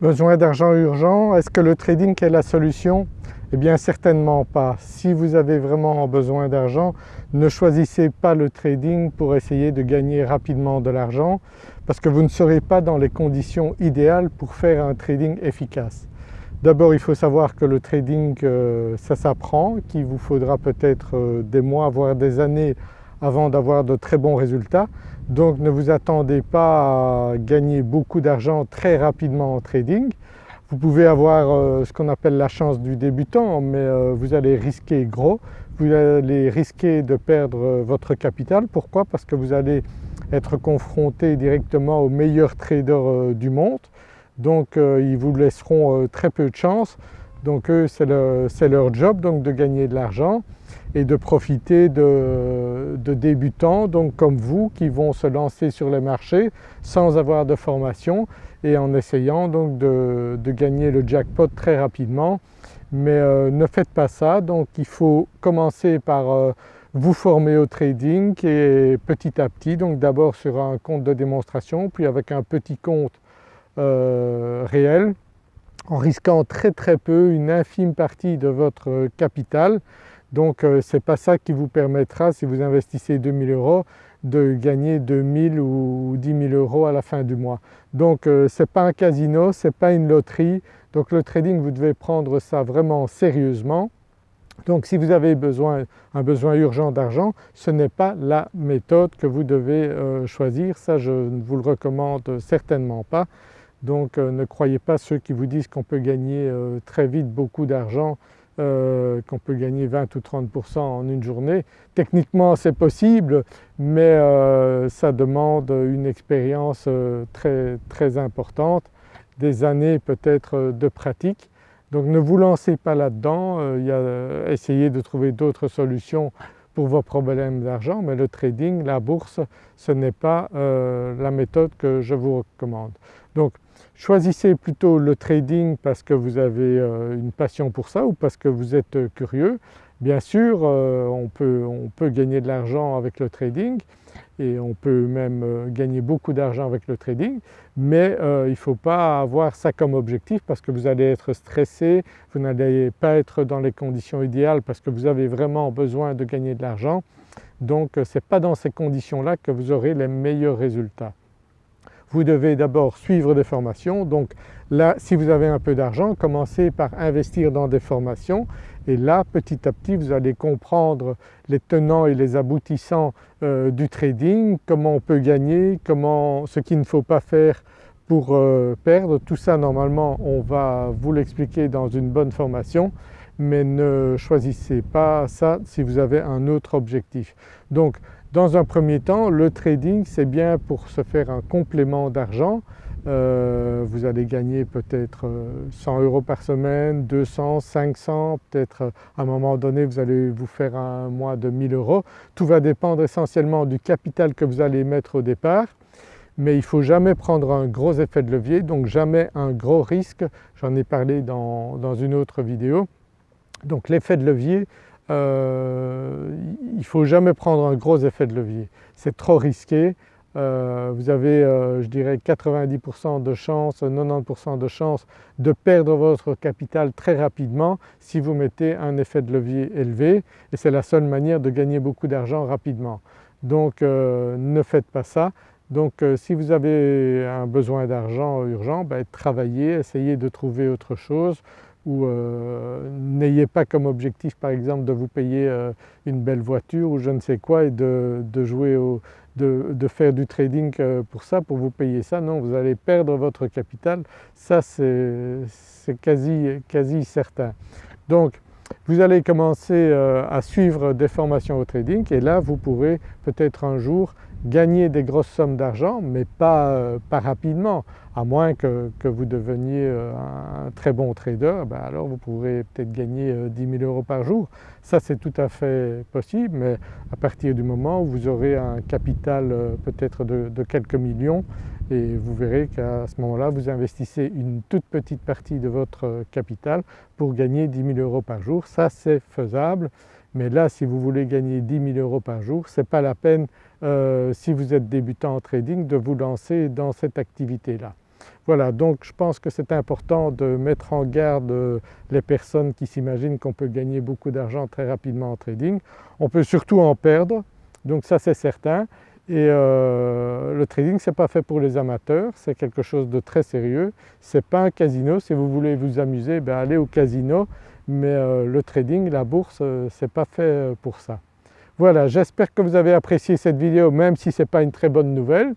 Besoin d'argent urgent, est-ce que le trading est la solution? Eh bien certainement pas. Si vous avez vraiment besoin d'argent, ne choisissez pas le trading pour essayer de gagner rapidement de l'argent parce que vous ne serez pas dans les conditions idéales pour faire un trading efficace. D'abord il faut savoir que le trading euh, ça s'apprend, qu'il vous faudra peut-être euh, des mois voire des années avant d'avoir de très bons résultats. Donc ne vous attendez pas à gagner beaucoup d'argent très rapidement en trading. Vous pouvez avoir euh, ce qu'on appelle la chance du débutant mais euh, vous allez risquer gros, vous allez risquer de perdre euh, votre capital. Pourquoi? Parce que vous allez être confronté directement aux meilleurs traders du monde donc ils vous laisseront très peu de chance donc eux c'est leur job donc de gagner de l'argent et de profiter de, débutants donc comme vous qui vont se lancer sur les marchés sans avoir de formation et en essayant donc de, gagner le jackpot très rapidement. Mais euh, ne faites pas ça donc il faut commencer par euh, vous former au trading et petit à petit donc d'abord sur un compte de démonstration puis avec un petit compte euh, réel en risquant très très peu une infime partie de votre capital donc euh, ce n'est pas ça qui vous permettra si vous investissez 2000 euros de gagner 2000 ou 10 000 euros à la fin du mois. Donc euh, ce n'est pas un casino, ce n'est pas une loterie, donc le trading vous devez prendre ça vraiment sérieusement. Donc si vous avez besoin, un besoin urgent d'argent, ce n'est pas la méthode que vous devez euh, choisir, ça je ne vous le recommande certainement pas. Donc ne croyez pas ceux qui vous disent qu'on peut gagner très vite beaucoup d'argent euh, qu'on peut gagner 20 ou 30% en une journée. Techniquement c'est possible mais euh, ça demande une expérience euh, très, importante, des années peut-être de pratique. Donc ne vous lancez pas là-dedans, essayez de trouver d'autres solutions pour vos problèmes d'argent mais le trading, la bourse, ce n'est pas la méthode que je vous recommande. Choisissez plutôt le trading parce que vous avez euh, une passion pour ça ou parce que vous êtes euh, curieux. Bien sûr euh, on, peut, on, peut, gagner de l'argent avec le trading et on peut même gagner beaucoup d'argent avec le trading mais il ne faut pas avoir ça comme objectif parce que vous allez être stressé, vous n'allez pas être dans les conditions idéales parce que vous avez vraiment besoin de gagner de l'argent donc ce n'est pas dans ces conditions-là que vous aurez les meilleurs résultats vous devez d'abord suivre des formations. Donc là si vous avez un peu d'argent, commencez par investir dans des formations et là petit à petit vous allez comprendre les tenants et les aboutissants euh, du trading, comment on peut gagner, comment, ce qu'il ne faut pas faire pour euh, perdre. Tout ça normalement on va vous l'expliquer dans une bonne formation mais ne choisissez pas ça si vous avez un autre objectif. Donc dans un premier temps le trading c'est bien pour se faire un complément d'argent, euh, vous allez gagner peut-être 100 euh, euros par semaine, 200, 500, peut-être euh, à un moment donné vous allez vous faire un mois de 1000 euros. Tout va dépendre essentiellement du capital que vous allez mettre au départ mais il ne faut jamais prendre un gros effet de levier donc jamais un gros risque, j'en ai parlé dans, dans, une autre vidéo. Donc l'effet de levier euh, il ne faut jamais prendre un gros effet de levier, c'est trop risqué. Euh, vous avez euh, je dirais 90% de chance, 90% de chance de perdre votre capital très rapidement si vous mettez un effet de levier élevé et c'est la seule manière de gagner beaucoup d'argent rapidement. Donc ne faites pas ça. Donc si vous avez un besoin d'argent urgent, ben, travaillez, essayez de trouver autre chose ou euh, n'ayez pas comme objectif par exemple de vous payer euh, une belle voiture ou je ne sais quoi et de, jouer au, de, faire du trading euh, pour ça, pour vous payer ça, non vous allez perdre votre capital, ça c'est quasi, quasi certain. Donc vous allez commencer à suivre des formations au trading et là vous pourrez peut-être un jour gagner des grosses sommes d'argent mais pas, euh, pas, rapidement, à moins que, vous deveniez euh, un très bon trader, ben alors vous pourrez peut-être gagner 10 euh, 000 euros par jour. Ça c'est tout à fait possible mais à partir du moment où vous aurez un capital peut-être de, de, quelques millions et vous verrez qu'à ce moment-là vous investissez une toute petite partie de votre capital pour gagner 10 000 euros par jour. Ça c'est faisable mais là si vous voulez gagner 10 000 euros par jour, ce n'est pas la peine euh, si vous êtes débutant en trading de vous lancer dans cette activité-là. Voilà donc je pense que c'est important de mettre en garde euh, les personnes qui s'imaginent qu'on peut gagner beaucoup d'argent très rapidement en trading. On peut surtout en perdre donc ça c'est certain et euh, le trading ce n'est pas fait pour les amateurs, c'est quelque chose de très sérieux. Ce n'est pas un casino, si vous voulez vous amuser, ben allez au casino mais euh, le trading, la bourse, ce n'est pas fait pour ça. Voilà, j'espère que vous avez apprécié cette vidéo même si ce n'est pas une très bonne nouvelle.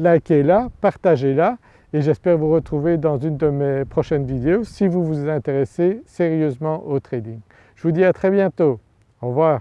Likez-la, partagez-la et j'espère vous retrouver dans une de mes prochaines vidéos si vous vous intéressez sérieusement au trading. Je vous dis à très bientôt, au revoir.